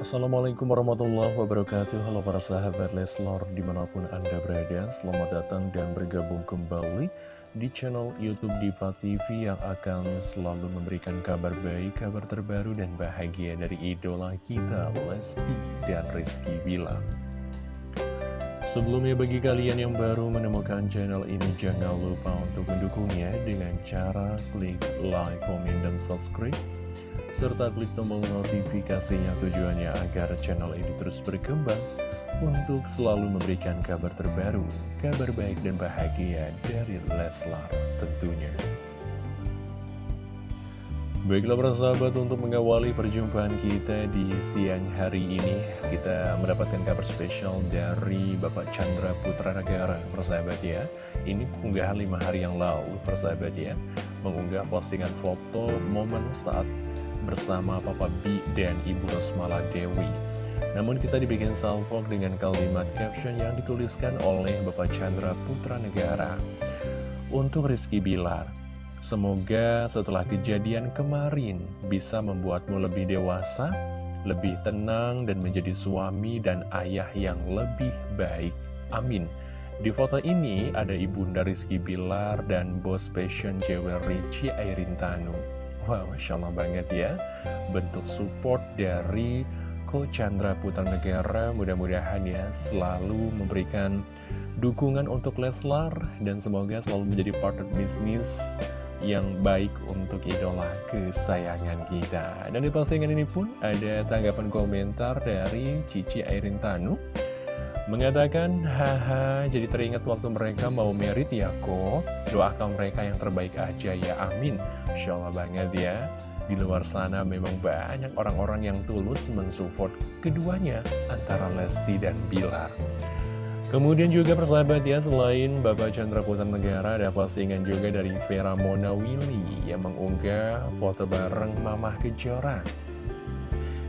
Assalamualaikum warahmatullahi wabarakatuh. Halo para sahabat Leslor di mana pun anda berada Selamat datang dan bergabung kembali di channel Youtube Diva TV Yang akan selalu memberikan kabar baik, kabar terbaru dan bahagia dari idola kita Lesti dan Rizky Bilar. Sebelumnya bagi kalian yang baru menemukan channel ini Jangan lupa untuk mendukungnya dengan cara klik like, komen, dan subscribe serta klik tombol notifikasinya tujuannya agar channel ini terus berkembang untuk selalu memberikan kabar terbaru, kabar baik dan bahagia dari Leslar tentunya. Baiklah para sahabat untuk mengawali perjumpaan kita di siang hari ini Kita mendapatkan kabar spesial dari Bapak Chandra Putra Negara Persahabat ya Ini unggahan lima hari yang lalu persahabat ya Mengunggah postingan foto momen saat bersama Papa B dan Ibu Rosmala Dewi. Namun kita dibikin salvok dengan kalimat caption yang dituliskan oleh Bapak Chandra Putra Negara. Untuk Rizky Bilar, semoga setelah kejadian kemarin bisa membuatmu lebih dewasa, lebih tenang dan menjadi suami dan ayah yang lebih baik. Amin. Di foto ini ada ibunda Rizky Bilar dan bos fashion jewelry Ci Airin Tanu. Wah, Masya Allah banget ya. Bentuk support dari Ko Chandra Putra Negara Mudah-mudahan ya selalu memberikan dukungan untuk Leslar Dan semoga selalu menjadi partner bisnis yang baik untuk idola kesayangan kita. Dan di postingan ini pun ada tanggapan komentar dari Cici Airin Tanu Mengatakan, haha, jadi teringat waktu mereka mau merit ya kok. Doakan mereka yang terbaik aja ya, amin. Insya Allah banget ya. Di luar sana memang banyak orang-orang yang tulus mensupport keduanya antara Lesti dan Bilar. Kemudian juga persahabat ya, selain Bapak Chandra Putra Negara, ada postingan juga dari Vera Mona Willy yang mengunggah foto bareng Mamah Kejora.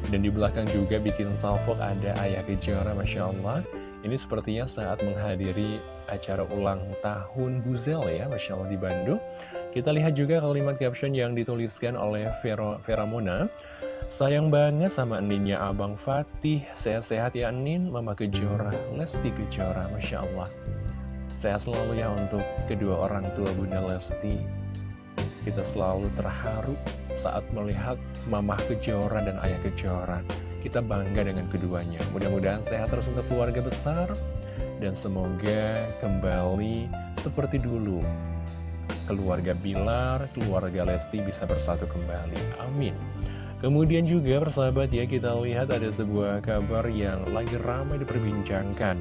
Dan di belakang juga bikin salvo ada Ayah Kejora, Masya Allah. Ini sepertinya saat menghadiri acara ulang tahun Buzel ya, Masya Allah di Bandung. Kita lihat juga kalimat caption yang dituliskan oleh Vero, Vera Mona. Sayang banget sama Ninnya Abang Fatih, sehat-sehat ya Nin, Mama Kejora, Lesti Kejora, Masya Allah. Sehat selalu ya untuk kedua orang tua Bunda Lesti. Kita selalu terharu saat melihat Mama Kejora dan Ayah Kejora. Kita bangga dengan keduanya. Mudah-mudahan sehat terus untuk keluarga besar. Dan semoga kembali seperti dulu. Keluarga Bilar, keluarga Lesti bisa bersatu kembali. Amin. Kemudian juga persahabat ya kita lihat ada sebuah kabar yang lagi ramai diperbincangkan.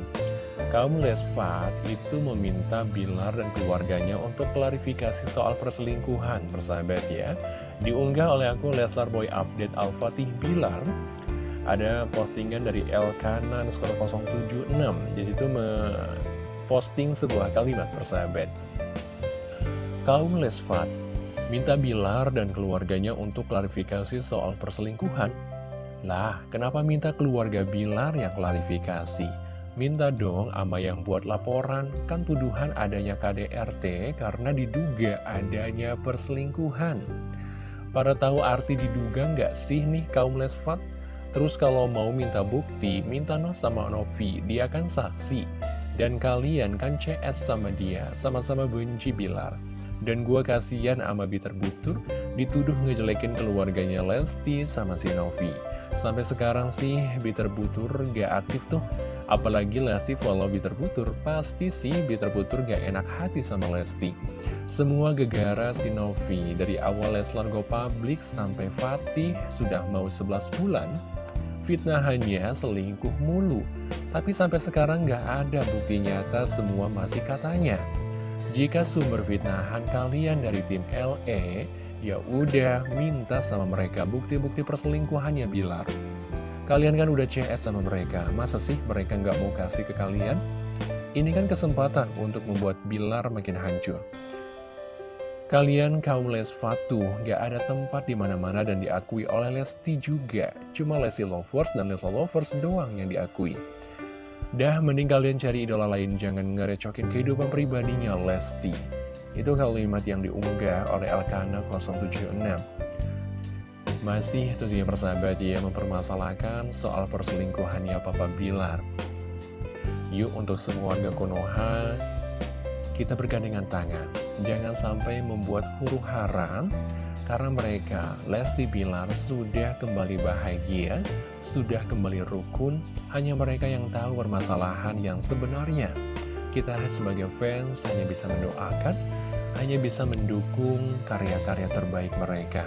Kaum Lespat itu meminta Bilar dan keluarganya untuk klarifikasi soal perselingkuhan, persahabat ya. Diunggah oleh aku Leslar Boy Update Al-Fatih Bilar ada postingan dari Elkanan skor 076 di situ posting sebuah kalimat persahabat. Kaum lesfat minta Bilar dan keluarganya untuk klarifikasi soal perselingkuhan. Lah kenapa minta keluarga Bilar yang klarifikasi? Minta dong ama yang buat laporan. Kan tuduhan adanya KDRT karena diduga adanya perselingkuhan. Pada tahu arti diduga nggak sih nih kaum lesfat Terus kalau mau minta bukti, minta no sama Novi, dia kan saksi. Dan kalian kan CS sama dia, sama-sama benci Bilar. Dan gua kasihan sama Bitter Butur, dituduh ngejelekin keluarganya Lesti sama si Novi. Sampai sekarang sih Bitter Butur gak aktif tuh. Apalagi Lesti follow Bitter Butur, pasti sih Bitter Butur gak enak hati sama Lesti. Semua gegara si Novi, dari awal Leslar Go Public sampai Fatih sudah mau 11 bulan, fitnahannya selingkuh mulu. Tapi sampai sekarang nggak ada bukti nyata semua masih katanya. Jika sumber fitnahan kalian dari tim LE, ya udah minta sama mereka bukti-bukti perselingkuhannya Bilar. Kalian kan udah CS sama mereka, masa sih mereka nggak mau kasih ke kalian? Ini kan kesempatan untuk membuat Bilar makin hancur. Kalian kaum Lesfatu gak ada tempat di mana-mana dan diakui oleh Lesti juga. Cuma Lesti Lovers dan Lesla Lovers doang yang diakui. Dah mending kalian cari idola lain, jangan ngerecokin kehidupan pribadinya Lesti. Itu kalimat yang diunggah oleh Alkana 076. Masih tentunya persahabat ya mempermasalahkan soal perselingkuhannya Papa Bilar Yuk untuk semua warga Konoha Kita bergandengan tangan Jangan sampai membuat huru haram Karena mereka, Lesti Bilar sudah kembali bahagia Sudah kembali rukun. Hanya mereka yang tahu permasalahan yang sebenarnya. Kita sebagai fans hanya bisa mendoakan Hanya bisa mendukung karya-karya terbaik mereka.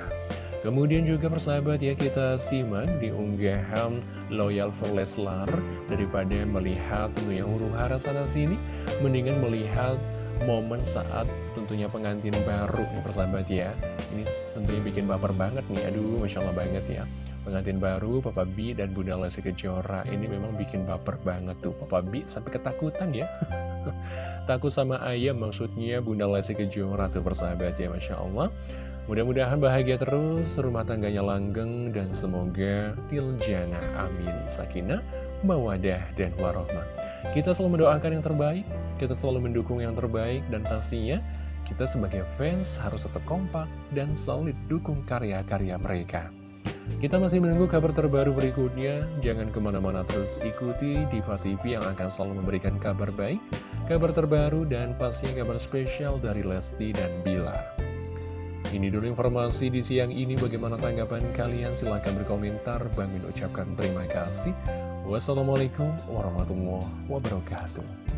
Kemudian juga persahabat ya kita simak di unggahan Loyal for Leslar Daripada melihat tentunya huru hara sana sini. Mendingan melihat momen saat tentunya pengantin baru nih persahabat ya. Ini tentunya bikin baper banget nih. Aduh Masya Allah banget ya. Pengantin baru Papa B dan Bunda Lesti Kejora. Ini memang bikin baper banget tuh Papa B sampai ketakutan ya. Takut sama ayam maksudnya Bunda Lesti Kejora tuh persahabat ya Masya Allah. Mudah-mudahan bahagia terus, rumah tangganya langgeng, dan semoga tiljana amin. Sakinah, mawadah, dan warohmah. Kita selalu mendoakan yang terbaik, kita selalu mendukung yang terbaik, dan pastinya kita sebagai fans harus tetap kompak dan solid dukung karya-karya mereka. Kita masih menunggu kabar terbaru berikutnya, jangan ke mana-mana terus ikuti Diva TV yang akan selalu memberikan kabar baik, kabar terbaru, dan pastinya kabar spesial dari Lesti dan Bilar. Ini dulu informasi di siang ini. Bagaimana tanggapan kalian? Silahkan berkomentar. Bang Min ucapkan terima kasih. Wassalamualaikum warahmatullahi wabarakatuh.